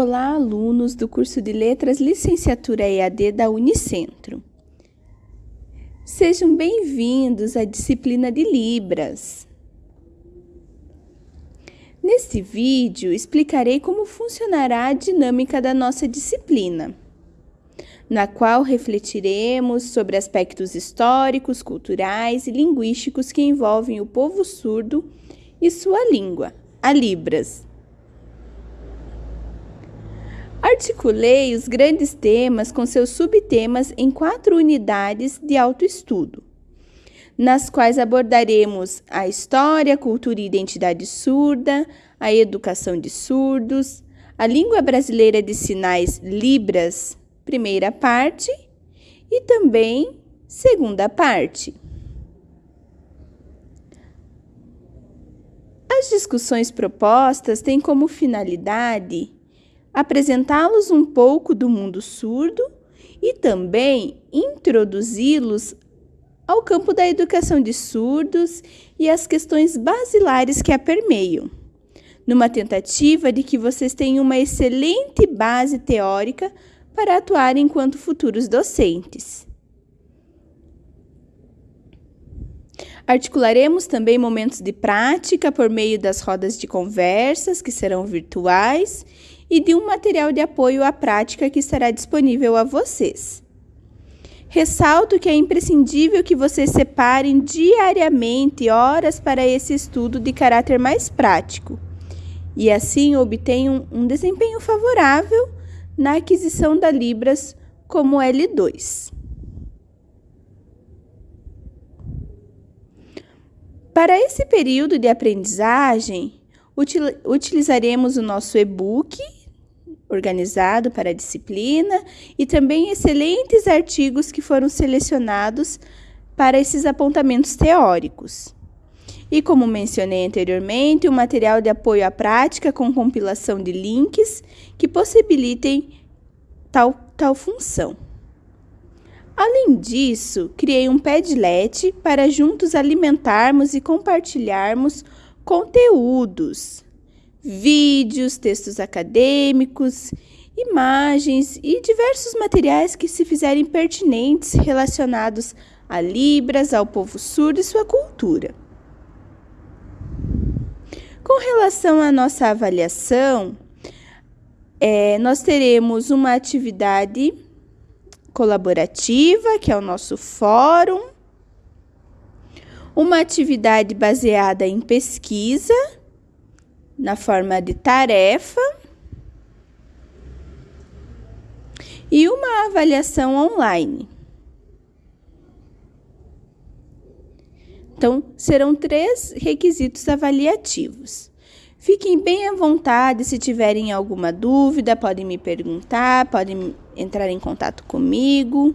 Olá, alunos do curso de Letras Licenciatura EAD da Unicentro. Sejam bem-vindos à disciplina de Libras. Neste vídeo, explicarei como funcionará a dinâmica da nossa disciplina, na qual refletiremos sobre aspectos históricos, culturais e linguísticos que envolvem o povo surdo e sua língua, a Libras Articulei os grandes temas com seus subtemas em quatro unidades de autoestudo, nas quais abordaremos a história, cultura e identidade surda, a educação de surdos, a língua brasileira de sinais Libras, primeira parte, e também segunda parte. As discussões propostas têm como finalidade apresentá-los um pouco do mundo surdo e também introduzi-los ao campo da educação de surdos e as questões basilares que a permeiam, numa tentativa de que vocês tenham uma excelente base teórica para atuar enquanto futuros docentes. Articularemos também momentos de prática por meio das rodas de conversas, que serão virtuais, e de um material de apoio à prática que estará disponível a vocês. Ressalto que é imprescindível que vocês separem diariamente horas para esse estudo de caráter mais prático e assim obtenham um desempenho favorável na aquisição da Libras como L2. Para esse período de aprendizagem, utilizaremos o nosso e-book organizado para a disciplina e também excelentes artigos que foram selecionados para esses apontamentos teóricos. E como mencionei anteriormente, o um material de apoio à prática com compilação de links que possibilitem tal, tal função. Além disso, criei um Padlet para juntos alimentarmos e compartilharmos conteúdos vídeos, textos acadêmicos, imagens e diversos materiais que se fizerem pertinentes relacionados a Libras, ao povo surdo e sua cultura. Com relação à nossa avaliação, é, nós teremos uma atividade colaborativa, que é o nosso fórum, uma atividade baseada em pesquisa, na forma de tarefa e uma avaliação online. Então, serão três requisitos avaliativos. Fiquem bem à vontade se tiverem alguma dúvida, podem me perguntar, podem entrar em contato comigo.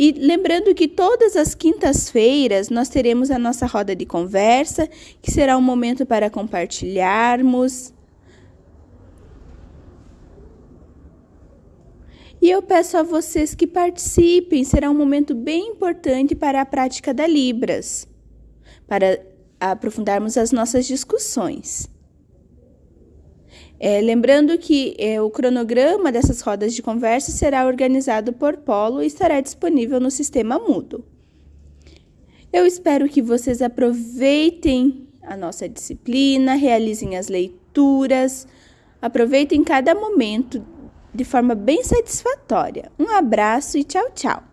E lembrando que todas as quintas-feiras nós teremos a nossa roda de conversa, que será um momento para compartilharmos. E eu peço a vocês que participem, será um momento bem importante para a prática da Libras, para aprofundarmos as nossas discussões. É, lembrando que é, o cronograma dessas rodas de conversa será organizado por polo e estará disponível no sistema Moodle. Eu espero que vocês aproveitem a nossa disciplina, realizem as leituras, aproveitem cada momento de forma bem satisfatória. Um abraço e tchau, tchau!